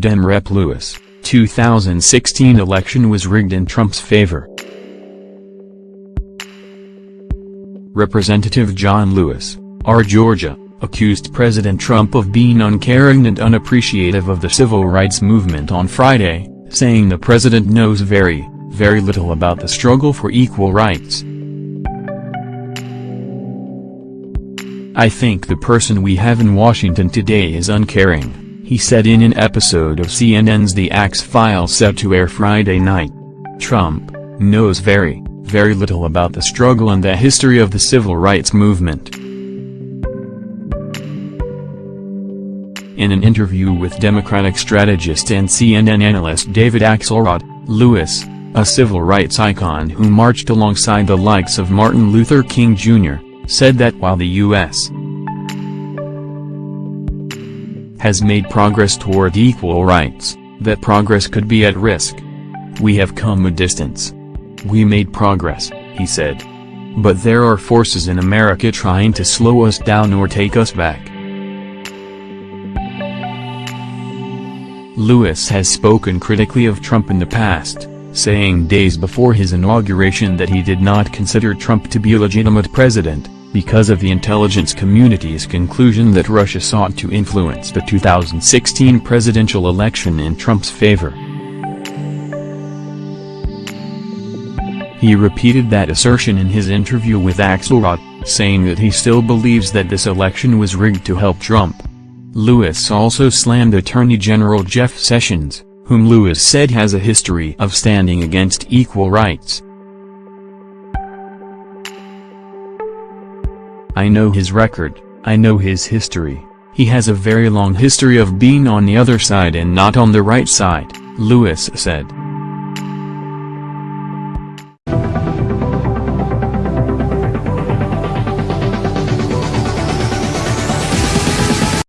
Dem Rep Lewis, 2016 election was rigged in Trump's favor. Representative John Lewis, R. Georgia, accused President Trump of being uncaring and unappreciative of the civil rights movement on Friday, saying the president knows very, very little about the struggle for equal rights. I think the person we have in Washington today is uncaring, he said in an episode of CNN's The Axe Files set to air Friday night. Trump knows very, very little about the struggle and the history of the civil rights movement. In an interview with Democratic strategist and CNN analyst David Axelrod, Lewis, a civil rights icon who marched alongside the likes of Martin Luther King Jr., said that while the U.S. has made progress toward equal rights, that progress could be at risk. We have come a distance. We made progress, he said. But there are forces in America trying to slow us down or take us back. Lewis has spoken critically of Trump in the past, saying days before his inauguration that he did not consider Trump to be a legitimate president, because of the intelligence community's conclusion that Russia sought to influence the 2016 presidential election in Trump's favor. He repeated that assertion in his interview with Axelrod, saying that he still believes that this election was rigged to help Trump. Lewis also slammed Attorney General Jeff Sessions, whom Lewis said has a history of standing against equal rights. I know his record, I know his history, he has a very long history of being on the other side and not on the right side, Lewis said.